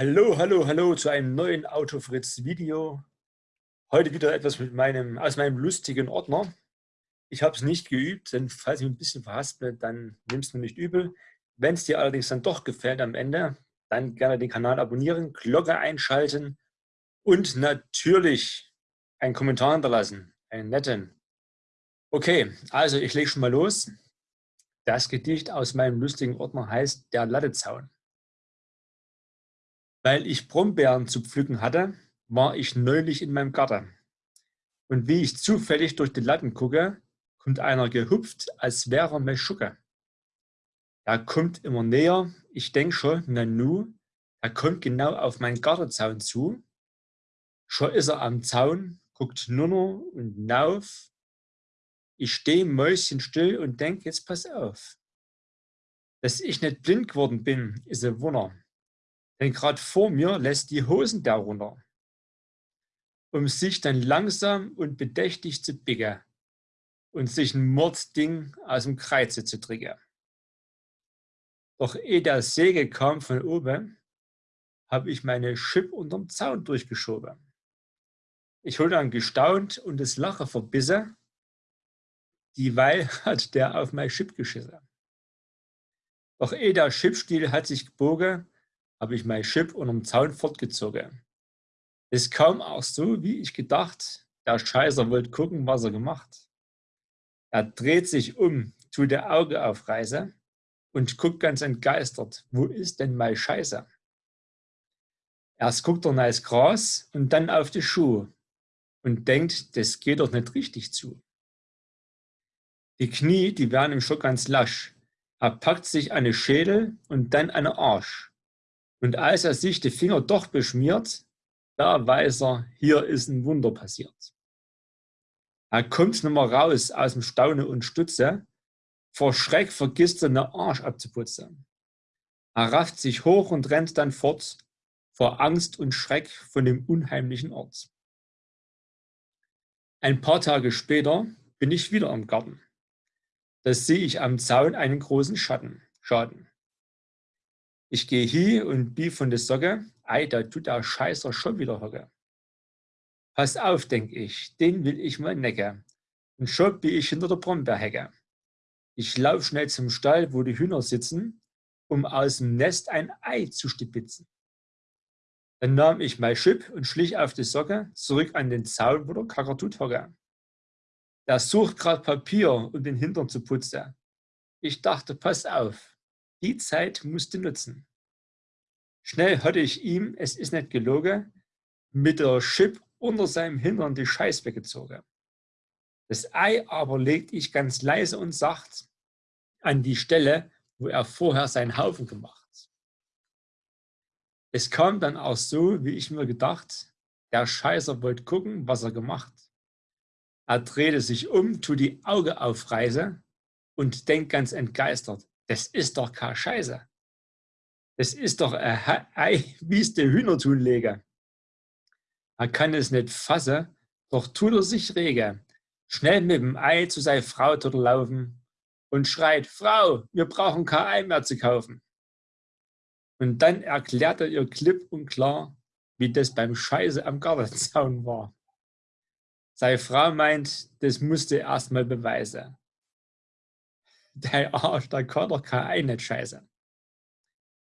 Hallo, hallo, hallo zu einem neuen Autofritz-Video. Heute wieder etwas mit meinem, aus meinem lustigen Ordner. Ich habe es nicht geübt, denn falls ich mich ein bisschen verhaspel, dann nimmst du nicht übel. Wenn es dir allerdings dann doch gefällt am Ende, dann gerne den Kanal abonnieren, Glocke einschalten und natürlich einen Kommentar hinterlassen, einen netten. Okay, also ich lege schon mal los. Das Gedicht aus meinem lustigen Ordner heißt Der Lattezaun. Weil ich Brombeeren zu pflücken hatte, war ich neulich in meinem Garten. Und wie ich zufällig durch die Latten gucke, kommt einer gehupft, als wäre er Meschucke. Er kommt immer näher, ich denk schon, na nu, er kommt genau auf meinen Gartenzaun zu. Schon ist er am Zaun, guckt nunner und nauf. Ich stehe mäuschenstill und denk, jetzt pass auf. Dass ich nicht blind geworden bin, ist ein Wunder. Denn gerade vor mir lässt die Hosen da runter, um sich dann langsam und bedächtig zu biegen und sich ein Mordding aus dem Kreize zu triggern. Doch ehe der Säge kam von oben, habe ich meine Chip unterm Zaun durchgeschoben. Ich hol dann gestaunt und das Lachen verbissen, dieweil hat der auf mein Chip geschissen. Doch ehe der Chipstiel hat sich gebogen, habe ich mein Chip unterm Zaun fortgezogen. Es kam auch so, wie ich gedacht, der Scheißer wollte gucken, was er gemacht. Er dreht sich um, tut der Auge aufreißen und guckt ganz entgeistert, wo ist denn mein Scheiße? Erst guckt er ins Gras und dann auf die Schuhe und denkt, das geht doch nicht richtig zu. Die Knie, die werden ihm schon ganz lasch. Er packt sich eine Schädel und dann eine Arsch. Und als er sich die Finger doch beschmiert, da weiß er, hier ist ein Wunder passiert. Er kommt nicht mehr raus aus dem Staune und Stutze, vor Schreck vergisst er, den Arsch abzuputzen. Er rafft sich hoch und rennt dann fort, vor Angst und Schreck von dem unheimlichen Ort. Ein paar Tage später bin ich wieder im Garten. Da sehe ich am Zaun einen großen Schatten, Schaden. Ich gehe hier und bi von der Socke, ei, da tut der Scheißer schon wieder hocke. Pass auf, denk ich, den will ich mal necke. Und schon bin ich hinter der Brombeerhecke. Ich lauf schnell zum Stall, wo die Hühner sitzen, um aus dem Nest ein Ei zu stibitzen. Dann nahm ich mein Schip und schlich auf die Socke zurück an den Zaun, wo der Kakatut hocke. Der sucht grad Papier, um den Hintern zu putzen. Ich dachte, pass auf, die Zeit musste nutzen. Schnell hatte ich ihm, es ist nicht gelogen, mit der Chip unter seinem Hintern die Scheiß weggezogen. Das Ei aber legte ich ganz leise und sacht an die Stelle, wo er vorher seinen Haufen gemacht. Es kam dann auch so, wie ich mir gedacht, der Scheißer wollte gucken, was er gemacht. Er drehte sich um, tut die Augen aufreiße und denkt ganz entgeistert, das ist doch keine Scheiße. Das ist doch ein Ei, wie es der Hühner lege. Er kann es nicht fassen, doch tut er sich rege. Schnell mit dem Ei zu seiner Frau dort laufen und schreit, Frau, wir brauchen kein Ei mehr zu kaufen. Und dann erklärt er ihr klipp und klar, wie das beim Scheiße am Gartenzaun war. Seine Frau meint, das musste er erst mal beweisen der Arsch, da kann doch kein Ei nicht scheiße.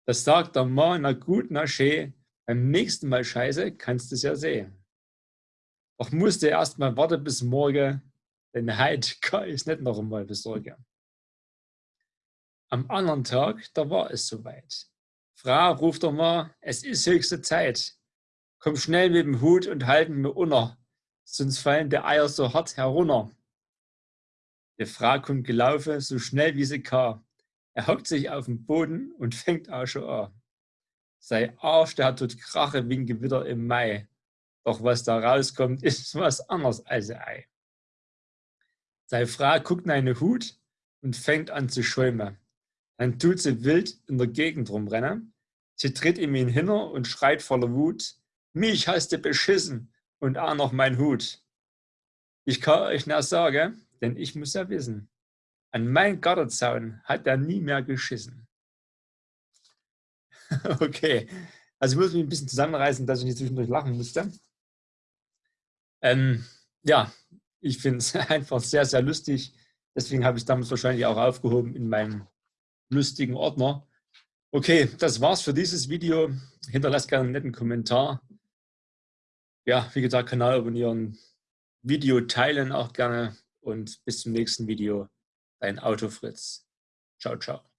Das sagt der Mann, na gut, na schön, beim nächsten Mal scheiße, kannst du es ja sehen. Doch musste erst mal warten bis morgen, denn heute kann ich es nicht noch einmal besorgen. Am anderen Tag, da war es soweit. Frau ruft doch mal, es ist höchste Zeit. Komm schnell mit dem Hut und halten mir unter, sonst fallen die Eier so hart herunter. Die Frau kommt gelaufen, so schnell wie sie kann. Er hockt sich auf den Boden und fängt auch schon an. Sein Arsch, der hat dort Krache wie ein Gewitter im Mai. Doch was da rauskommt, ist was anderes als Ei. Seine Frau guckt in einen Hut und fängt an zu schäumen. Dann tut sie wild in der Gegend rumrennen. Sie tritt ihm ihn hinter und schreit voller Wut, mich hast du beschissen und auch noch mein Hut. Ich kann euch nur sagen, denn ich muss ja wissen, an meinen Gartenzaun hat er nie mehr geschissen. okay, Also ich muss mich ein bisschen zusammenreißen, dass ich nicht zwischendurch lachen musste. Ähm, ja, ich finde es einfach sehr, sehr lustig. Deswegen habe ich es damals wahrscheinlich auch aufgehoben in meinem lustigen Ordner. Okay, das war's für dieses Video. Hinterlasst gerne einen netten Kommentar. Ja, wie gesagt, Kanal abonnieren, Video teilen auch gerne und bis zum nächsten Video. Dein Autofritz. Ciao, ciao.